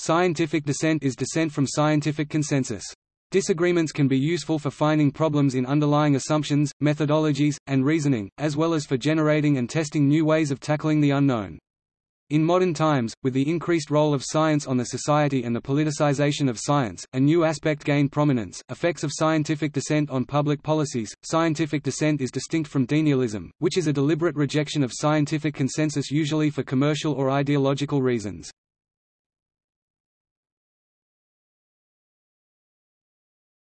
Scientific dissent is dissent from scientific consensus. Disagreements can be useful for finding problems in underlying assumptions, methodologies, and reasoning, as well as for generating and testing new ways of tackling the unknown. In modern times, with the increased role of science on the society and the politicization of science, a new aspect gained prominence, effects of scientific dissent on public policies. Scientific dissent is distinct from denialism, which is a deliberate rejection of scientific consensus usually for commercial or ideological reasons.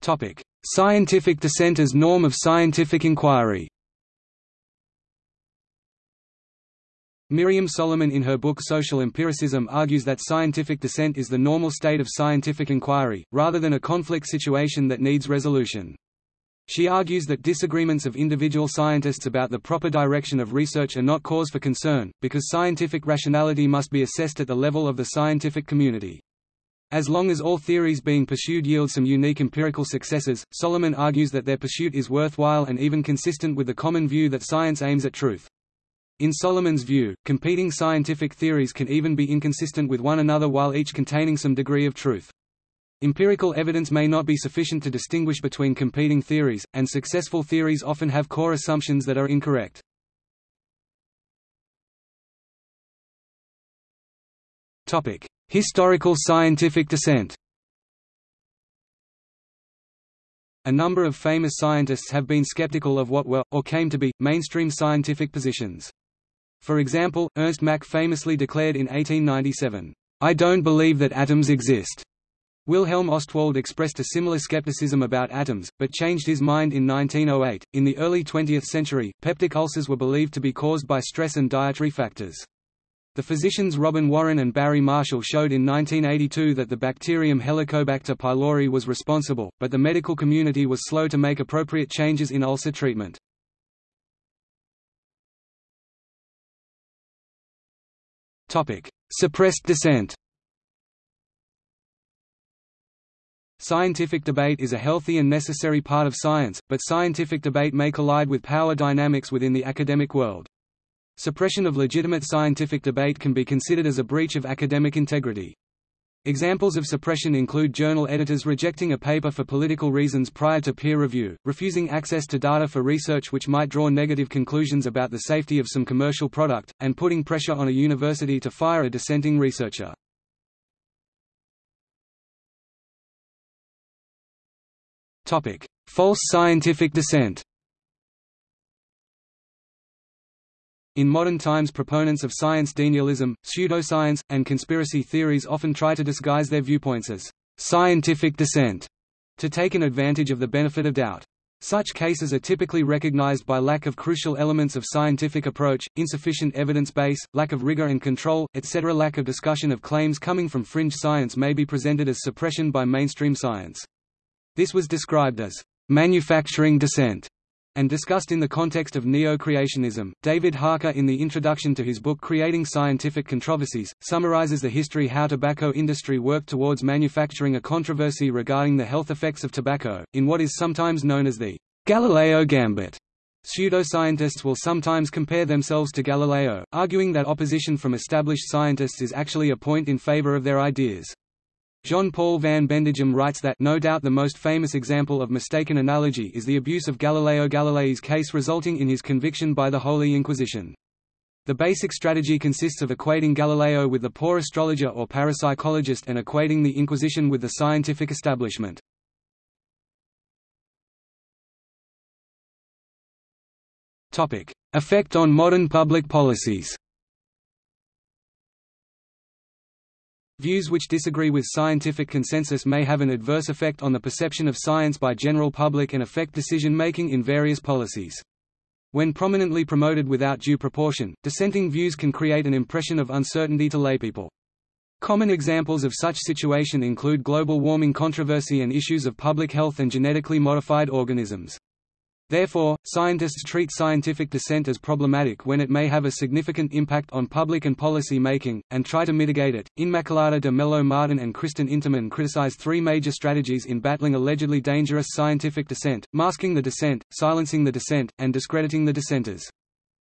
Topic: Scientific dissent as norm of scientific inquiry. Miriam Solomon in her book Social Empiricism argues that scientific dissent is the normal state of scientific inquiry, rather than a conflict situation that needs resolution. She argues that disagreements of individual scientists about the proper direction of research are not cause for concern, because scientific rationality must be assessed at the level of the scientific community. As long as all theories being pursued yield some unique empirical successes, Solomon argues that their pursuit is worthwhile and even consistent with the common view that science aims at truth. In Solomon's view, competing scientific theories can even be inconsistent with one another while each containing some degree of truth. Empirical evidence may not be sufficient to distinguish between competing theories, and successful theories often have core assumptions that are incorrect. Historical scientific dissent A number of famous scientists have been skeptical of what were, or came to be, mainstream scientific positions. For example, Ernst Mach famously declared in 1897, "'I don't believe that atoms exist'". Wilhelm Ostwald expressed a similar skepticism about atoms, but changed his mind in 1908. In the early 20th century, peptic ulcers were believed to be caused by stress and dietary factors. The physicians Robin Warren and Barry Marshall showed in 1982 that the bacterium Helicobacter pylori was responsible, but the medical community was slow to make appropriate changes in ulcer treatment. Topic: Suppressed dissent. Scientific debate is a healthy and necessary part of science, but scientific debate may collide with power dynamics within the academic world. Suppression of legitimate scientific debate can be considered as a breach of academic integrity. Examples of suppression include journal editors rejecting a paper for political reasons prior to peer review, refusing access to data for research which might draw negative conclusions about the safety of some commercial product, and putting pressure on a university to fire a dissenting researcher. False scientific dissent In modern times proponents of science denialism, pseudoscience, and conspiracy theories often try to disguise their viewpoints as «scientific dissent» to take an advantage of the benefit of doubt. Such cases are typically recognized by lack of crucial elements of scientific approach, insufficient evidence base, lack of rigor and control, etc. Lack of discussion of claims coming from fringe science may be presented as suppression by mainstream science. This was described as manufacturing dissent and discussed in the context of neo-creationism. David Harker in the introduction to his book Creating Scientific Controversies, summarizes the history how tobacco industry worked towards manufacturing a controversy regarding the health effects of tobacco, in what is sometimes known as the Galileo Gambit. Pseudoscientists will sometimes compare themselves to Galileo, arguing that opposition from established scientists is actually a point in favor of their ideas. Jean-Paul van Bendegem writes that no doubt the most famous example of mistaken analogy is the abuse of Galileo Galilei's case resulting in his conviction by the Holy Inquisition. The basic strategy consists of equating Galileo with the poor astrologer or parapsychologist and equating the Inquisition with the scientific establishment. Effect on modern public policies Views which disagree with scientific consensus may have an adverse effect on the perception of science by general public and affect decision-making in various policies. When prominently promoted without due proportion, dissenting views can create an impression of uncertainty to laypeople. Common examples of such situation include global warming controversy and issues of public health and genetically modified organisms. Therefore, scientists treat scientific dissent as problematic when it may have a significant impact on public and policy making, and try to mitigate it. Inmaculada de Melo Martin and Kristen Intemann criticize three major strategies in battling allegedly dangerous scientific dissent, masking the dissent, silencing the dissent, and discrediting the dissenters.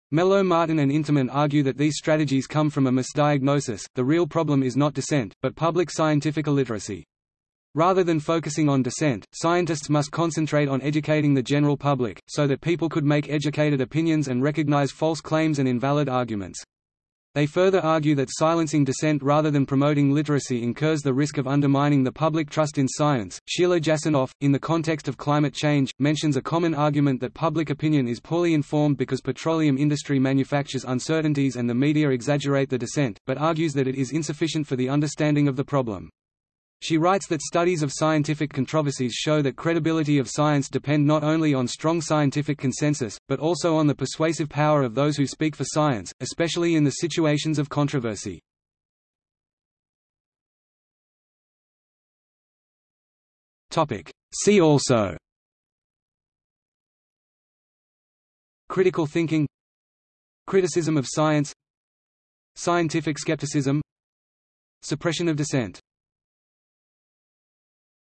Melo Martin and Intemann argue that these strategies come from a misdiagnosis, the real problem is not dissent, but public scientific illiteracy. Rather than focusing on dissent, scientists must concentrate on educating the general public, so that people could make educated opinions and recognize false claims and invalid arguments. They further argue that silencing dissent rather than promoting literacy incurs the risk of undermining the public trust in science. Sheila Jasanoff, in the context of climate change, mentions a common argument that public opinion is poorly informed because petroleum industry manufactures uncertainties and the media exaggerate the dissent, but argues that it is insufficient for the understanding of the problem. She writes that studies of scientific controversies show that credibility of science depend not only on strong scientific consensus, but also on the persuasive power of those who speak for science, especially in the situations of controversy. See also. Critical thinking. Criticism of science. Scientific skepticism. Suppression of dissent